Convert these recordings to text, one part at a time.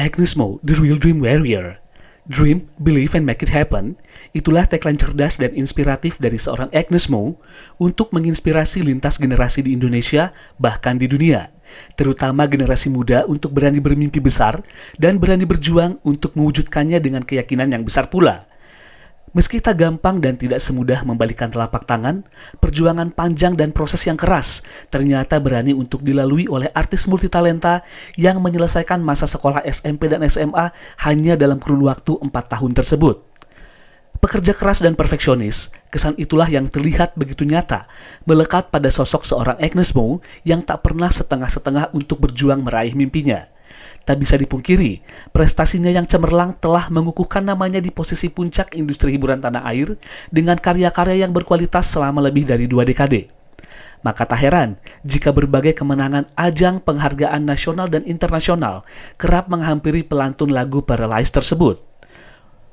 Agnes Mo, The Real Dream Warrior. Dream, Believe and Make It Happen, itulah tagline cerdas dan inspiratif dari seorang Agnes Mo untuk menginspirasi lintas generasi di Indonesia, bahkan di dunia. Terutama generasi muda untuk berani bermimpi besar dan berani berjuang untuk mewujudkannya dengan keyakinan yang besar pula. Meski tak gampang dan tidak semudah membalikan telapak tangan, perjuangan panjang dan proses yang keras ternyata berani untuk dilalui oleh artis multitalenta yang menyelesaikan masa sekolah SMP dan SMA hanya dalam kurun waktu 4 tahun tersebut. Pekerja keras dan perfeksionis, kesan itulah yang terlihat begitu nyata, melekat pada sosok seorang Agnes Mo yang tak pernah setengah-setengah untuk berjuang meraih mimpinya. Tak bisa dipungkiri, prestasinya yang cemerlang telah mengukuhkan namanya di posisi puncak industri hiburan tanah air dengan karya-karya yang berkualitas selama lebih dari dua dekade. Maka tak heran jika berbagai kemenangan ajang penghargaan nasional dan internasional kerap menghampiri pelantun lagu Paralyzed tersebut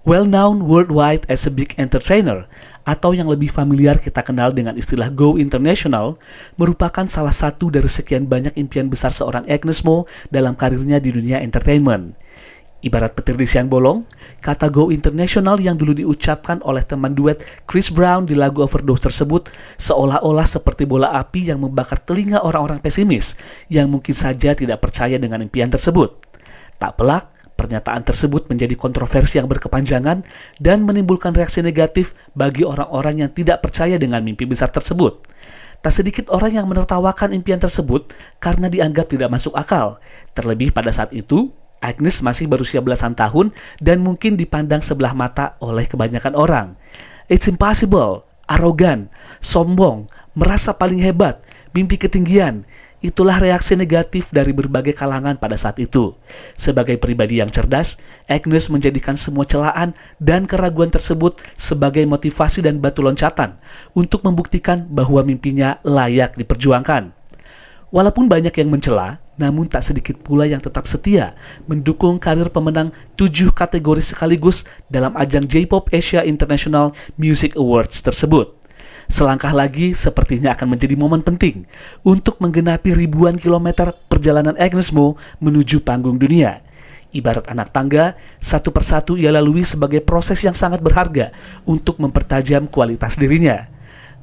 well known worldwide as a big entertainer atau yang lebih familiar kita kenal dengan istilah Go International merupakan salah satu dari sekian banyak impian besar seorang Agnes Mo dalam karirnya di dunia entertainment. Ibarat petir di siang bolong, kata Go International yang dulu diucapkan oleh teman duet Chris Brown di lagu Overdose tersebut seolah-olah seperti bola api yang membakar telinga orang-orang pesimis yang mungkin saja tidak percaya dengan impian tersebut. Tak pelak, Pernyataan tersebut menjadi kontroversi yang berkepanjangan dan menimbulkan reaksi negatif bagi orang-orang yang tidak percaya dengan mimpi besar tersebut. Tak sedikit orang yang menertawakan impian tersebut karena dianggap tidak masuk akal. Terlebih pada saat itu, Agnes masih berusia belasan tahun dan mungkin dipandang sebelah mata oleh kebanyakan orang. It's impossible, arogan, sombong, merasa paling hebat, mimpi ketinggian. Itulah reaksi negatif dari berbagai kalangan pada saat itu. Sebagai pribadi yang cerdas, Agnes menjadikan semua celaan dan keraguan tersebut sebagai motivasi dan batu loncatan untuk membuktikan bahwa mimpinya layak diperjuangkan. Walaupun banyak yang mencela, namun tak sedikit pula yang tetap setia mendukung karir pemenang tujuh kategori sekaligus dalam ajang J-Pop Asia International Music Awards tersebut. Selangkah lagi sepertinya akan menjadi momen penting untuk menggenapi ribuan kilometer perjalanan Agnes Mo menuju panggung dunia. Ibarat anak tangga, satu persatu ia lalui sebagai proses yang sangat berharga untuk mempertajam kualitas dirinya.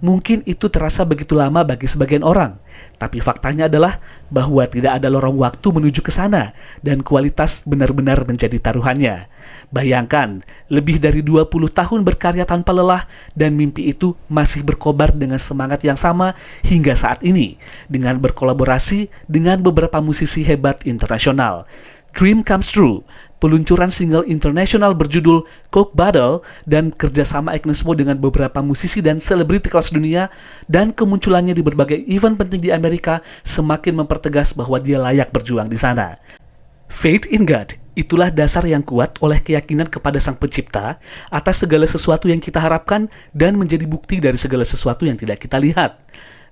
Mungkin itu terasa begitu lama bagi sebagian orang, tapi faktanya adalah bahwa tidak ada lorong waktu menuju ke sana dan kualitas benar-benar menjadi taruhannya. Bayangkan, lebih dari 20 tahun berkarya tanpa lelah dan mimpi itu masih berkobar dengan semangat yang sama hingga saat ini dengan berkolaborasi dengan beberapa musisi hebat internasional. Dream Comes True peluncuran single internasional berjudul Coke Battle dan kerjasama Agnes Mo dengan beberapa musisi dan selebriti kelas dunia dan kemunculannya di berbagai event penting di Amerika semakin mempertegas bahwa dia layak berjuang di sana. Faith in God, itulah dasar yang kuat oleh keyakinan kepada Sang Pencipta atas segala sesuatu yang kita harapkan dan menjadi bukti dari segala sesuatu yang tidak kita lihat.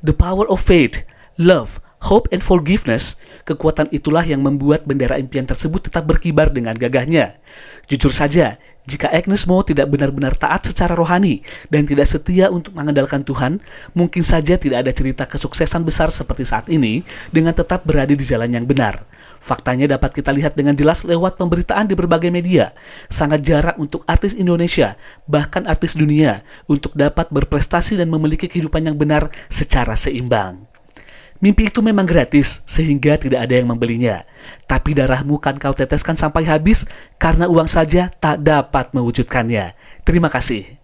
The power of faith, love, hope and forgiveness, kekuatan itulah yang membuat bendera impian tersebut tetap berkibar dengan gagahnya. Jujur saja, jika Agnes Mo tidak benar-benar taat secara rohani dan tidak setia untuk mengandalkan Tuhan, mungkin saja tidak ada cerita kesuksesan besar seperti saat ini dengan tetap berada di jalan yang benar. Faktanya dapat kita lihat dengan jelas lewat pemberitaan di berbagai media. Sangat jarang untuk artis Indonesia, bahkan artis dunia, untuk dapat berprestasi dan memiliki kehidupan yang benar secara seimbang. Mimpi itu memang gratis, sehingga tidak ada yang membelinya. Tapi darahmu kan kau teteskan sampai habis, karena uang saja tak dapat mewujudkannya. Terima kasih.